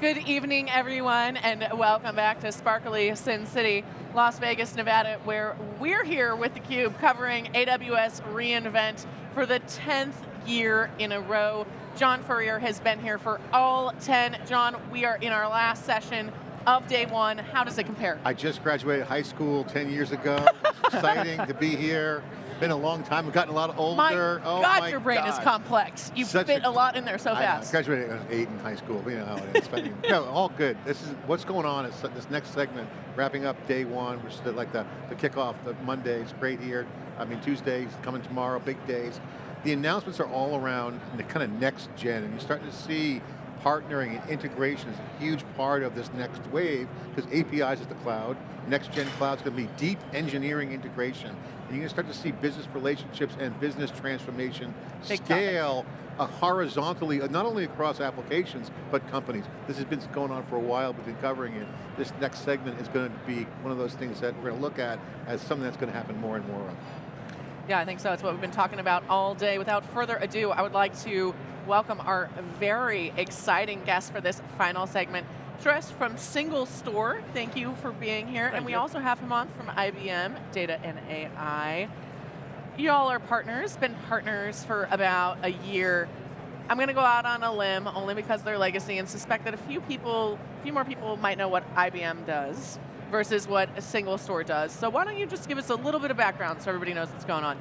Good evening, everyone, and welcome back to Sparkly Sin City, Las Vegas, Nevada, where we're here with theCUBE covering AWS reInvent for the 10th year in a row. John Furrier has been here for all 10. John, we are in our last session of day one. How does it compare? I just graduated high school 10 years ago. exciting to be here. Been a long time, I've gotten a lot older. Oh my oh God, my your brain God. is complex. You Such fit a- a, lot in there so I know, fast. graduated when I was eight in high school, but you know how it is. But, no, all good. This is, what's going on is this next segment, wrapping up day one, which is the, like the, the kickoff, the Monday is great here. I mean, Tuesdays, coming tomorrow, big days. The announcements are all around the kind of next gen, and you're starting to see partnering and integration is a huge part of this next wave, because APIs is the cloud, next gen cloud's going to be deep engineering integration, and you're going to start to see business relationships and business transformation Big scale uh, horizontally, uh, not only across applications, but companies. This has been going on for a while, we've been covering it. This next segment is going to be one of those things that we're going to look at as something that's going to happen more and more of. Yeah, I think so. It's what we've been talking about all day. Without further ado, I would like to welcome our very exciting guest for this final segment. Suresh from Single Store, thank you for being here. Thank and we you. also have him on from IBM, Data and AI. Y'all are partners, been partners for about a year. I'm going to go out on a limb only because they're legacy and suspect that a few people, a few more people might know what IBM does versus what a single store does. So why don't you just give us a little bit of background so everybody knows what's going on.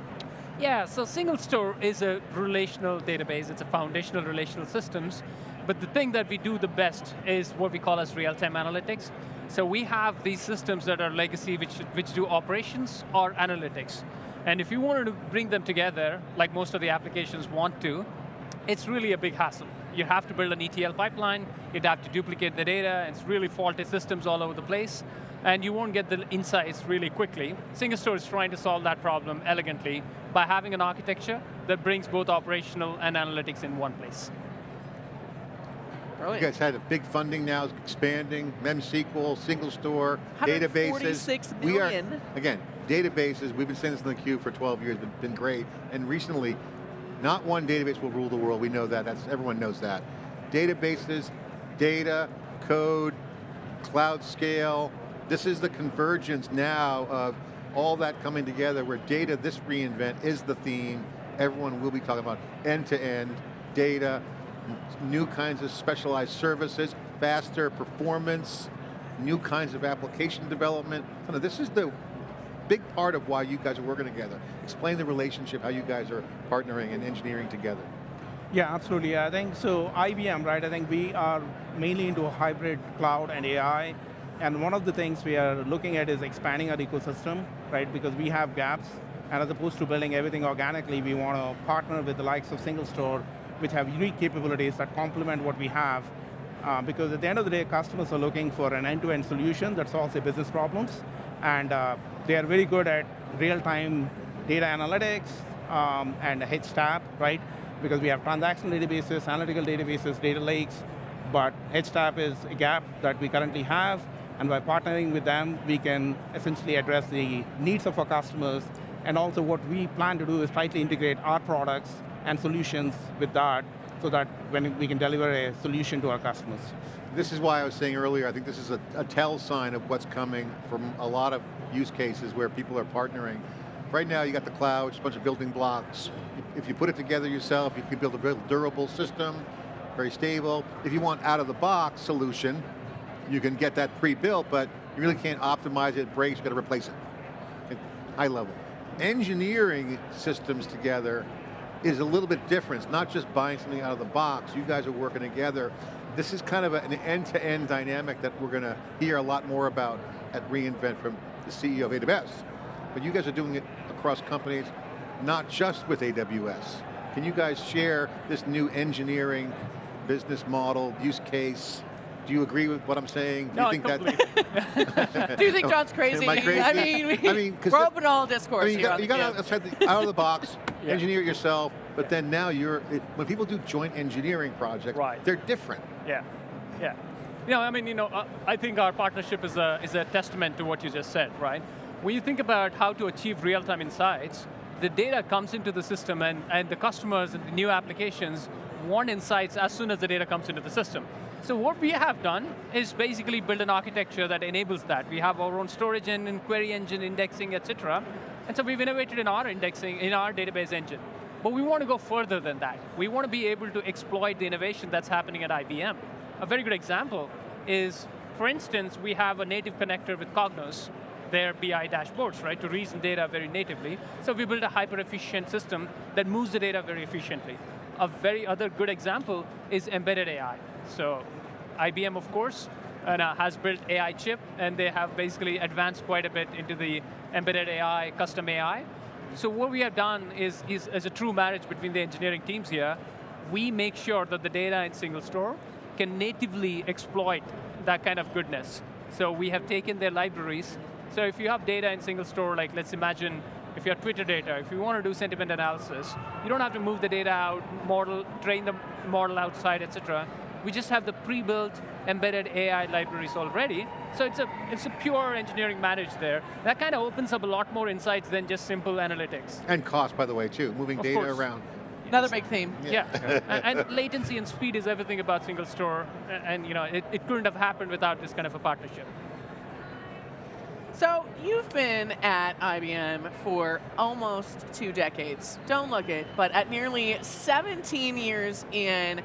Yeah, so Single Store is a relational database. It's a foundational relational systems. But the thing that we do the best is what we call as real-time analytics. So we have these systems that are legacy, which, which do operations or analytics. And if you wanted to bring them together, like most of the applications want to, it's really a big hassle. You have to build an ETL pipeline, you'd have to duplicate the data, and it's really faulty systems all over the place, and you won't get the insights really quickly. SingleStore is trying to solve that problem elegantly by having an architecture that brings both operational and analytics in one place. You guys had a big funding now, expanding, MemSQL, single store, databases. 146 We are, again, databases, we've been saying this in theCUBE for 12 years, been, been great. And recently, not one database will rule the world, we know that, That's, everyone knows that. Databases, data, code, cloud scale, this is the convergence now of all that coming together where data, this reInvent is the theme. Everyone will be talking about end-to-end data, new kinds of specialized services, faster performance, new kinds of application development. This is the big part of why you guys are working together. Explain the relationship, how you guys are partnering and engineering together. Yeah, absolutely. I think so. IBM, right? I think we are mainly into hybrid cloud and AI, and one of the things we are looking at is expanding our ecosystem, right? Because we have gaps, and as opposed to building everything organically, we want to partner with the likes of Single Store, which have unique capabilities that complement what we have. Uh, because at the end of the day, customers are looking for an end-to-end solution that solves their business problems, and uh, they are very good at real-time data analytics um, and HTAP, right? Because we have transactional databases, analytical databases, data lakes, but HTAP is a gap that we currently have, and by partnering with them, we can essentially address the needs of our customers, and also what we plan to do is tightly integrate our products and solutions with that, so that when we can deliver a solution to our customers. This is why I was saying earlier, I think this is a, a tell sign of what's coming from a lot of use cases where people are partnering. Right now you got the cloud, just a bunch of building blocks. If you put it together yourself, you can build a very durable system, very stable. If you want out of the box solution, you can get that pre-built, but you really can't optimize it, it breaks, you got to replace it. at High level. Engineering systems together is a little bit different. It's not just buying something out of the box. You guys are working together. This is kind of an end-to-end dynamic that we're going to hear a lot more about at reInvent from the CEO of AWS. But you guys are doing it across companies, not just with AWS. Can you guys share this new engineering business model, use case? Do you agree with what I'm saying? Do No, you think completely. Do you think John's crazy? Am I crazy? I mean, we, I mean, we're open to all discourse I mean, you got, you the got outside the, out of the box, Yeah. engineer it yourself, but then now you're, it, when people do joint engineering projects, Right. they're different. Yeah, yeah. Know, I mean, you know, I think our partnership is a, is a testament to what you just said, right? When you think about how to achieve real-time insights, the data comes into the system and, and the customers and the new applications want insights as soon as the data comes into the system. So what we have done is basically build an architecture that enables that. We have our own storage engine, query engine, indexing, et cetera. And so we've innovated in our indexing, in our database engine. But we want to go further than that. We want to be able to exploit the innovation that's happening at IBM. A very good example is, for instance, we have a native connector with Cognos, their BI dashboards, right, to reason data very natively. So we built a hyper-efficient system that moves the data very efficiently. A very other good example is embedded AI. So IBM, of course, uh, has built AI chip, and they have basically advanced quite a bit into the embedded AI, custom AI. So what we have done is, is as a true marriage between the engineering teams here, we make sure that the data in single store can natively exploit that kind of goodness. So we have taken their libraries. So if you have data in single store, like let's imagine if you have Twitter data, if you want to do sentiment analysis, you don't have to move the data out, model, train the model outside, et cetera. We just have the pre-built embedded AI libraries already. So it's a, it's a pure engineering manage there. That kind of opens up a lot more insights than just simple analytics. And cost, by the way, too, moving Of data course. around. Another big theme. Yeah, and, and latency and speed is everything about single store, and, and you know, it, it couldn't have happened without this kind of a partnership. So you've been at IBM for almost two decades. Don't look it, but at nearly 17 years in,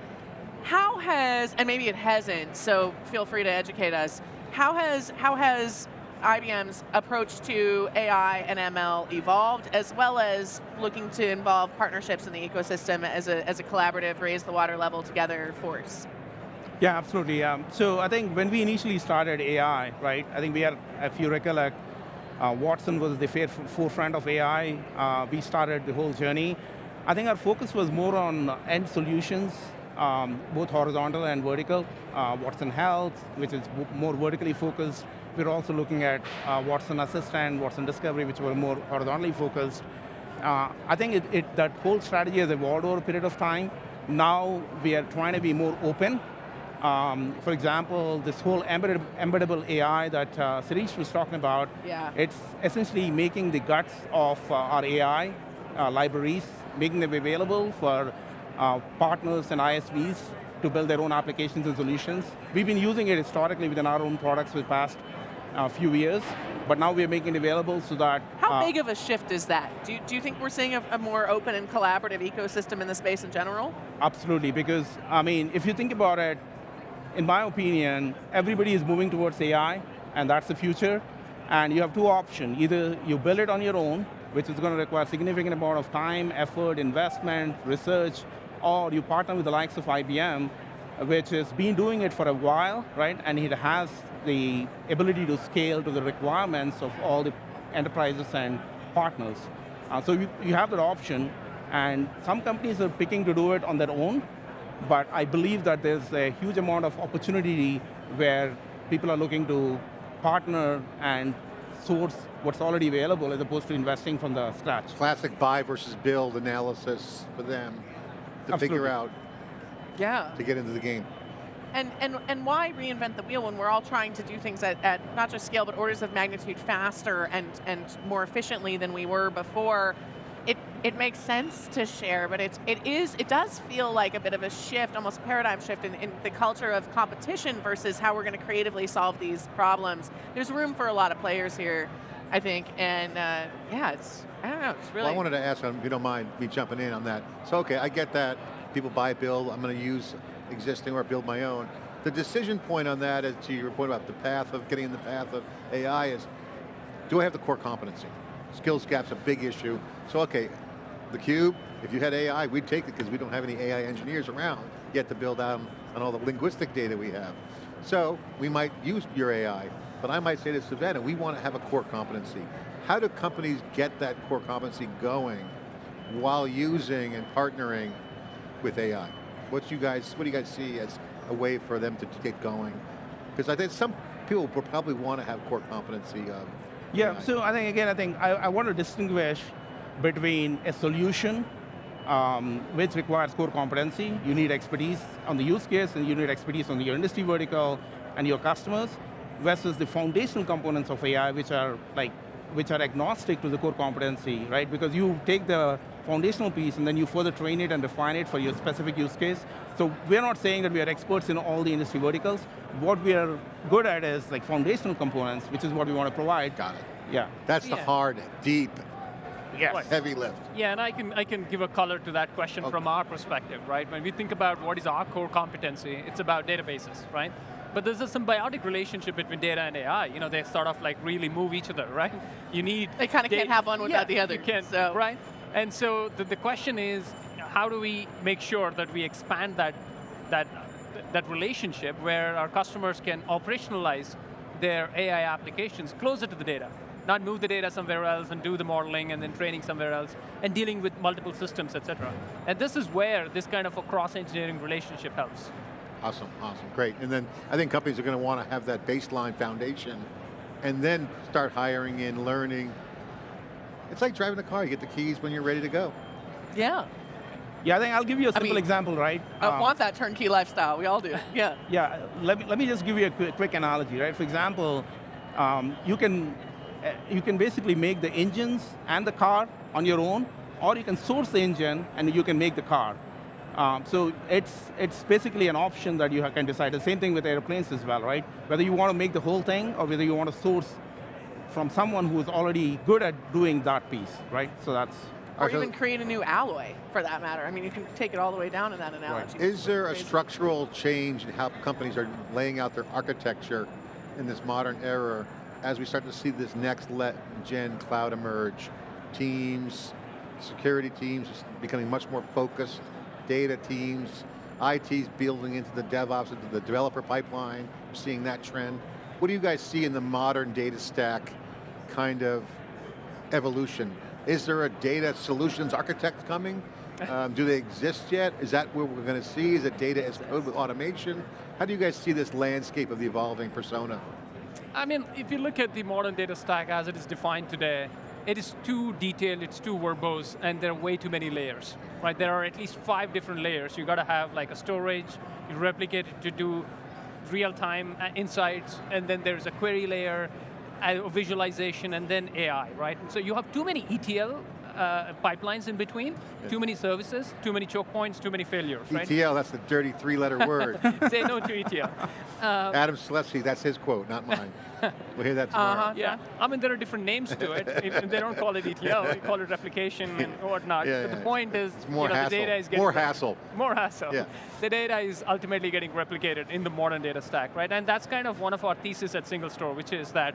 how has, and maybe it hasn't, so feel free to educate us, how has, how has IBM's approach to AI and ML evolved, as well as looking to involve partnerships in the ecosystem as a, as a collaborative, raise the water level together force? Yeah, absolutely. Um, so I think when we initially started AI, right, I think we had, if you recollect, uh, Watson was the forefront of AI. Uh, we started the whole journey. I think our focus was more on end solutions, um, both horizontal and vertical. Uh, Watson Health, which is more vertically focused. We're also looking at uh, Watson Assistant, Watson Discovery, which were more horizontally focused. Uh, I think it, it, that whole strategy has evolved over a period of time. Now we are trying to be more open um, for example, this whole embeddable AI that uh, Sirish was talking about, Yeah. it's essentially making the guts of uh, our AI uh, libraries, making them available for uh, partners and ISVs to build their own applications and solutions. We've been using it historically within our own products for the past uh, few years, but now we're making it available so that... How uh, big of a shift is that? Do you, do you think we're seeing a, a more open and collaborative ecosystem in the space in general? Absolutely, because, I mean, if you think about it, in my opinion, everybody is moving towards AI, and that's the future. And you have two options. Either you build it on your own, which is going to require significant amount of time, effort, investment, research, or you partner with the likes of IBM, which has been doing it for a while, right? And it has the ability to scale to the requirements of all the enterprises and partners. Uh, so you, you have that option, and some companies are picking to do it on their own, but I believe that there's a huge amount of opportunity where people are looking to partner and source what's already available as opposed to investing from the scratch. Classic buy versus build analysis for them to figure out, Yeah. to get into the game. And, and, and why reinvent the wheel when we're all trying to do things at, at not just scale, but orders of magnitude faster and, and more efficiently than we were before? It, it makes sense to share, but it's, it, is, it does feel like a bit of a shift, almost a paradigm shift in, in the culture of competition versus how we're going to creatively solve these problems. There's room for a lot of players here, I think, and uh, yeah, it's, I don't know, it's really... Well, I wanted to ask, if you don't mind me jumping in on that. So okay, I get that. People buy, build, I'm going to use existing or build my own. The decision point on that, as to your point about the path of getting in the path of AI is, do I have the core competency? Skills gap's a big issue. So okay, theCUBE, if you had AI, we'd take it because we don't have any AI engineers around yet to build out on all the linguistic data we have. So we might use your AI, but I might say to Savannah, we want to have a core competency. How do companies get that core competency going while using and partnering with AI? What you guys, what do you guys see as a way for them to get going? Because I think some people will probably want to have core competency of Yeah, AI. so I think, again, I think I, I want to distinguish between a solution um, which requires core competency. You need expertise on the use case and you need expertise on your industry vertical and your customers versus the foundational components of AI which are like which are agnostic to the core competency, right? Because you take the foundational piece, and then you further train it and refine it for your specific use case. So we're not saying that we are experts in all the industry verticals. What we are good at is like foundational components, which is what we want to provide. Got it. Yeah. That's the Yeah. hard, deep, Yes. heavy lift. Yeah, and I can, I can give a color to that question from our perspective, right? When we think about what is our core competency, it's about databases, right? But there's a symbiotic relationship between data and AI. You know, they sort of like really move each other, right? You need They kinda can't have one without Yeah, the other, You can't, so- right? And so the, the question is, how do we make sure that we expand that, that, that relationship where our customers can operationalize their AI applications closer to the data, not move the data somewhere else and do the modeling and then training somewhere else, and dealing with multiple systems, et cetera. And this is where this kind of a cross-engineering relationship helps. Awesome, awesome, great. And then I think companies are going to want to have that baseline foundation and then start hiring in, learning. It's like driving a car, you get the keys when you're ready to go. Yeah. Yeah, I think I'll give you a simple mean, example, right? I Um, want that turnkey lifestyle. We all do. Yeah. Yeah, let me, let me just give you a quick, quick analogy, right? For example, um, you, can, uh, you can basically make the engines and the car on your own, or you can source the engine and you can make the car. Um, so it's, it's basically an option that you can decide. The same thing with airplanes as well, right? Whether you want to make the whole thing or whether you want to source from someone who's already good at doing that piece, right? So that's, Or Okay. even create a new alloy, for that matter. I mean, you can take it all the way down in that analogy. Is there a structural change in how companies are laying out their architecture in this modern era as we start to see this next let gen cloud emerge? Teams, security teams becoming much more focused, data teams, IT's building into the DevOps, into the developer pipeline, We're seeing that trend. What do you guys see in the modern data stack kind of evolution? Is there a data solutions architect coming? Um, do they exist yet? Is that what we're going to see? Is it data as code with automation? How do you guys see this landscape of the evolving persona? I mean, if you look at the modern data stack as it is defined today, it is too detailed, it's too verbose, and there are way too many layers, right? There are at least five different layers. You got to have like a storage, you replicate it to do real-time uh, insights, and then there's a query layer, visualization, and then AI, right? So you have too many ETL uh, pipelines in between, too many services, too many choke points, too many failures, right? ETL, that's the dirty three-letter word. Say no to ETL. Uh, Adam Selipsky, that's his quote, not mine. We'll hear that tomorrow. Uh-huh. Yeah, I mean there are different names to it. They don't call it ETL, they call it replication and whatnot. Yeah, but yeah. the point is, more you know, the data is getting More hassle. More hassle. Yeah. The data is ultimately getting replicated in the modern data stack, right? And that's kind of one of our thesis at Single Store, which is that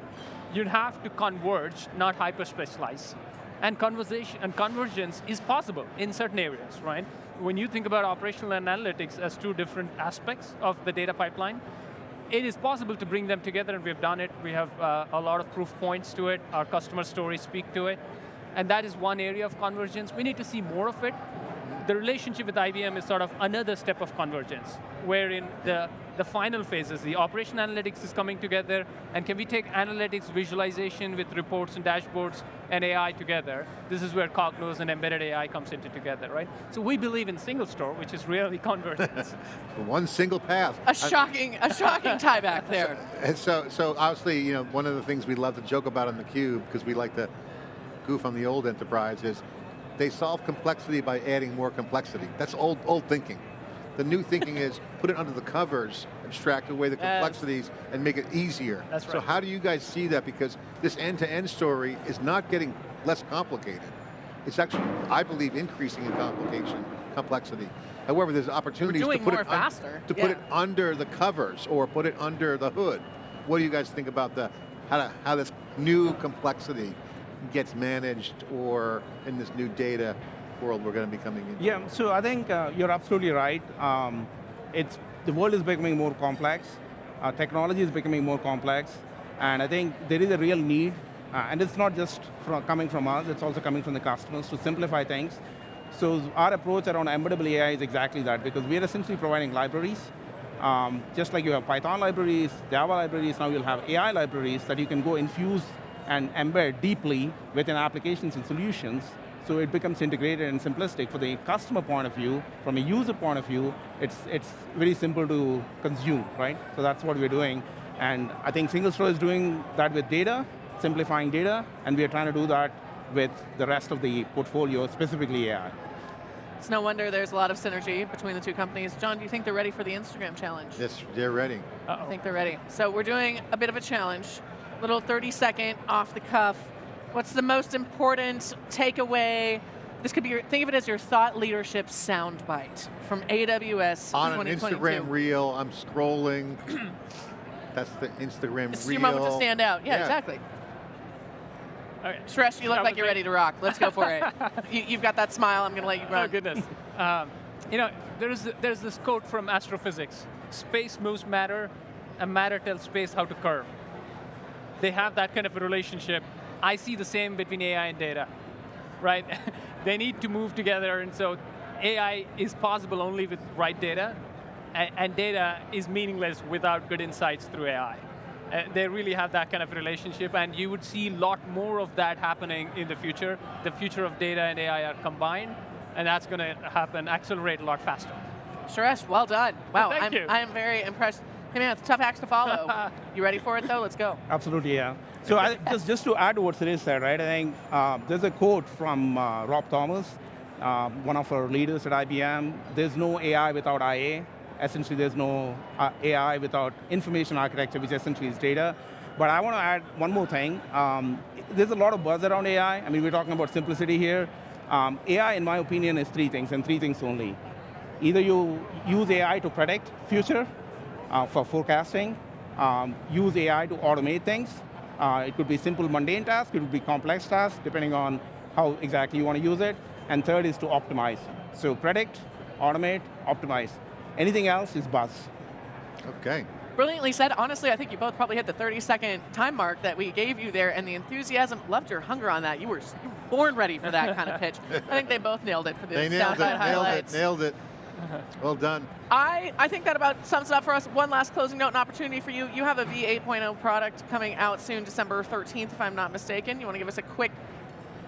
you'd have to converge, not hyper specialize. And conversation and convergence is possible in certain areas, right? When you think about operational analytics as two different aspects of the data pipeline, it is possible to bring them together and we've done it. We have uh, a lot of proof points to it. Our customer stories speak to it. And that is one area of convergence. We need to see more of it. The relationship with IBM is sort of another step of convergence, wherein the, the final phases, the operation analytics is coming together, and can we take analytics, visualization with reports and dashboards and AI together? This is where Cognos and embedded AI comes into together, right? So we believe in single store, which is really convergence. One single path. A shocking, a shocking tie back there. And so, so obviously, you know, one of the things we love to joke about on theCUBE, because we like to goof on the old enterprise, is they solve complexity by adding more complexity. That's old, old thinking. The new thinking is put it under the covers, abstract away the complexities, and make it easier. That's So how do you guys see that? Because this end-to-end story is not getting less complicated. It's actually, I believe, increasing in complication, complexity. However, there's opportunities to put it faster, to put it under the covers or put it under the hood. What do you guys think about the how, to, how this new complexity gets managed or in this new data world we're going to be coming into? Yeah, so I think uh, you're absolutely right. Um, it's, the world is becoming more complex. Uh, technology is becoming more complex. And I think there is a real need, uh, and it's not just from, coming from us, it's also coming from the customers to simplify things. So our approach around embeddable AI is exactly that, because we are essentially providing libraries. Um, just like you have Python libraries, Java libraries, now you'll have AI libraries that you can go infuse and embed deeply within applications and solutions so it becomes integrated and simplistic. For the customer point of view, from a user point of view, it's, it's very simple to consume, right? So that's what we're doing. And I think Single Store is doing that with data, simplifying data, and we are trying to do that with the rest of the portfolio, specifically AI. It's no wonder there's a lot of synergy between the two companies. John, do you think they're ready for the Instagram challenge? Yes, they're ready. I think they're ready. So we're doing a bit of a challenge, little 30 second off the cuff. What's the most important takeaway? This could be your, think of it as your thought leadership soundbite from AWS On an 2022. Instagram reel, I'm scrolling. That's the Instagram This is reel. your moment to stand out. Yeah, Yeah. exactly. Okay. Suresh, you look like you're me. ready to rock. Let's go for it. you, have got that smile. I'm going to let you run. Oh goodness. um, you know, there's there's this quote from astrophysics: "Space moves matter, and matter tells space how to curve." They have that kind of a relationship. I see the same between AI and data, right? they need to move together, and so AI is possible only with right data, and, and data is meaningless without good insights through AI. Uh, they really have that kind of relationship, and you would see a lot more of that happening in the future. The future of data and AI are combined, and that's going to happen, accelerate a lot faster. Suresh, well done. Wow, Thank I'm, you. I am very impressed. Hey man, it's tough acts to follow. you ready for it though? Let's go. Absolutely, yeah. So I, just, just to add to what Suresh said, right, I think uh, there's a quote from uh, Rob Thomas, uh, one of our leaders at IBM, there's no AI without IA. Essentially, there's no uh, AI without information architecture, which essentially is data. But I want to add one more thing. Um, there's a lot of buzz around AI. I mean, we're talking about simplicity here. Um, AI, in my opinion, is three things, and three things only. Either you use AI to predict future uh, for forecasting, um, use AI to automate things. Uh, it could be simple mundane tasks, it could be complex tasks, depending on how exactly you want to use it. And third is to optimize. So predict, automate, optimize. Anything else is buzz. Okay. Brilliantly said. Honestly, I think you both probably hit the 30 second time mark that we gave you there, and the enthusiasm, loved your hunger on that. You were, born ready for that kind of pitch. I think they both nailed it for the They nailed it, nailed highlights. it, nailed it. Well done. I, I think that about sums it up for us. One last closing note and opportunity for you. You have a V8.0 product coming out soon, December 13th, if I'm not mistaken. You want to give us a quick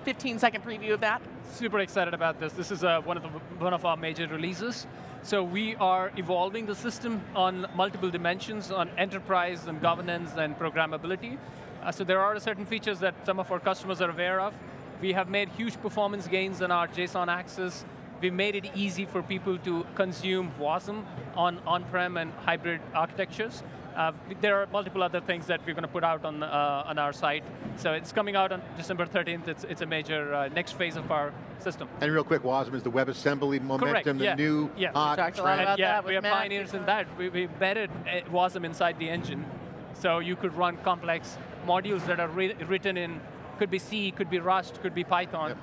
15 second preview of that? super excited about this. This is uh, one of the one of our major releases. So we are evolving the system on multiple dimensions, on enterprise and governance and programmability. Uh, so there are certain features that some of our customers are aware of. We have made huge performance gains in our JSON access. We made it easy for people to consume WASM on on-prem and hybrid architectures. Uh, there are multiple other things that we're going to put out on, uh, on our site. So it's coming out on December 13th. It's, it's a major uh, next phase of our system. And real quick, WASM is the WebAssembly momentum, yeah. the new Yeah. hot talked a lot about yeah, that we are Matt. pioneers in that. We, we embedded uh, WASM inside the engine. So you could run complex modules that are written in, could be C, could be Rust, could be Python. Yep.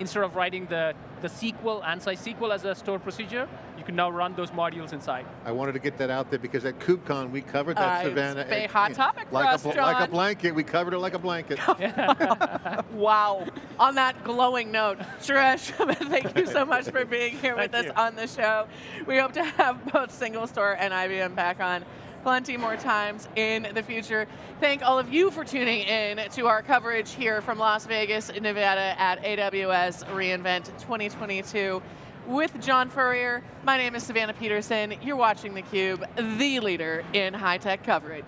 Instead of writing the, the SQL, ANSI SQL as a stored procedure, you can now run those modules inside. I wanted to get that out there because at KubeCon we covered that, Uh, Savannah. it's a and- hot topic for like us, a, bl- Like a blanket, we covered it like a blanket. Wow. on that glowing note, Suresh, thank you so much for being here with us on the show. We hope to have both Single Store and IBM back on plenty more times in the future. Thank all of you for tuning in to our coverage here from Las Vegas, Nevada at AWS reInvent 2022 with John Furrier. My name is Savannah Peterson. You're watching theCUBE, the leader in high-tech coverage.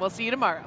We'll see you tomorrow.